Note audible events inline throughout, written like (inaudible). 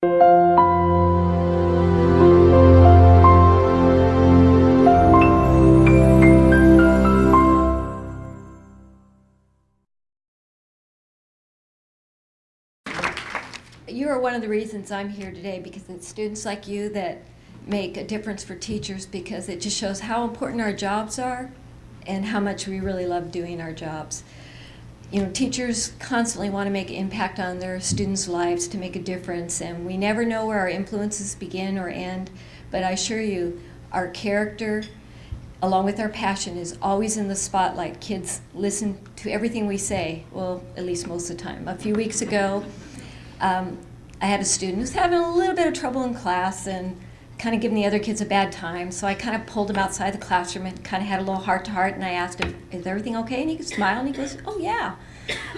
You are one of the reasons I'm here today because it's students like you that make a difference for teachers because it just shows how important our jobs are and how much we really love doing our jobs. You know, teachers constantly want to make impact on their students' lives to make a difference, and we never know where our influences begin or end, but I assure you, our character, along with our passion, is always in the spotlight. Kids listen to everything we say, well, at least most of the time. A few weeks ago, um, I had a student who was having a little bit of trouble in class and kind of giving the other kids a bad time. So I kind of pulled him outside the classroom and kind of had a little heart to heart. And I asked him, "Is everything okay?" And he smiled and he goes, "Oh yeah."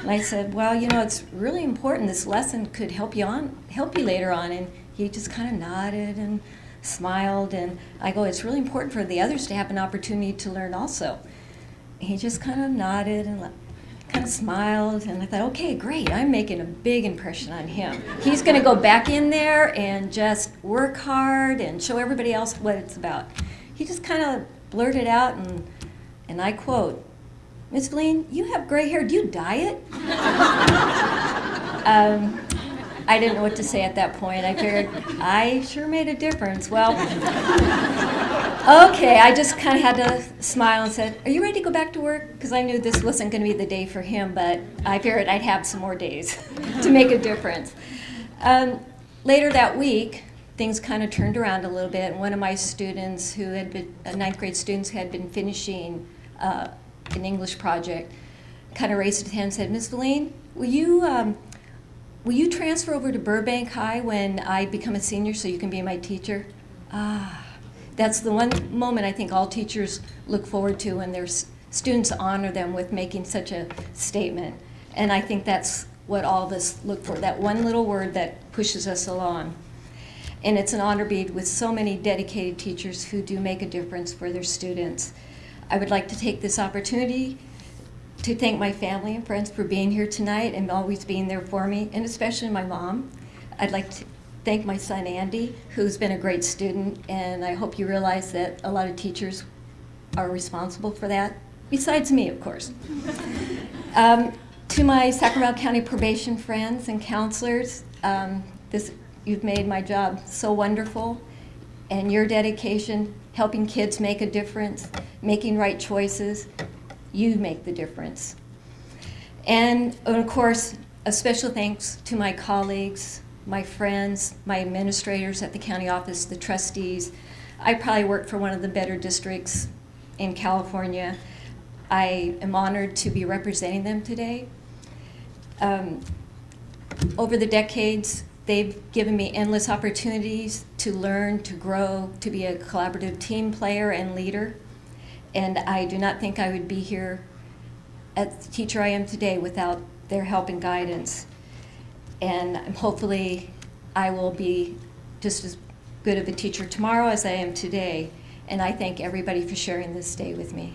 And I said, "Well, you know, it's really important. This lesson could help you on, help you later on." And he just kind of nodded and smiled. And I go, "It's really important for the others to have an opportunity to learn also." He just kind of nodded and kind of smiled, and I thought, okay, great, I'm making a big impression on him. He's going to go back in there and just work hard and show everybody else what it's about. He just kind of blurted out, and, and I quote, Miss Valine, you have gray hair, do you dye it? (laughs) um, I didn't know what to say at that point. I figured, I sure made a difference. Well, okay, I just kind of had to smile and said, are you ready to go back to work? Because I knew this wasn't going to be the day for him, but I figured I'd have some more days (laughs) to make a difference. Um, later that week, things kind of turned around a little bit, one of my students who had been, uh, ninth grade students had been finishing uh, an English project, kind of raised his hand and said, Miss Valine, will you um, will you transfer over to Burbank High when I become a senior so you can be my teacher? Ah, that's the one moment I think all teachers look forward to when their students honor them with making such a statement. And I think that's what all of us look for, that one little word that pushes us along. And it's an honor to be with so many dedicated teachers who do make a difference for their students. I would like to take this opportunity to thank my family and friends for being here tonight and always being there for me, and especially my mom. I'd like to thank my son Andy, who's been a great student, and I hope you realize that a lot of teachers are responsible for that, besides me, of course. (laughs) um, to my Sacramento County probation friends and counselors, um, this, you've made my job so wonderful, and your dedication, helping kids make a difference, making right choices, you make the difference. And of course, a special thanks to my colleagues, my friends, my administrators at the county office, the trustees. I probably work for one of the better districts in California. I am honored to be representing them today. Um, over the decades, they've given me endless opportunities to learn, to grow, to be a collaborative team player and leader and I do not think I would be here as the teacher I am today without their help and guidance. And hopefully I will be just as good of a teacher tomorrow as I am today. And I thank everybody for sharing this day with me.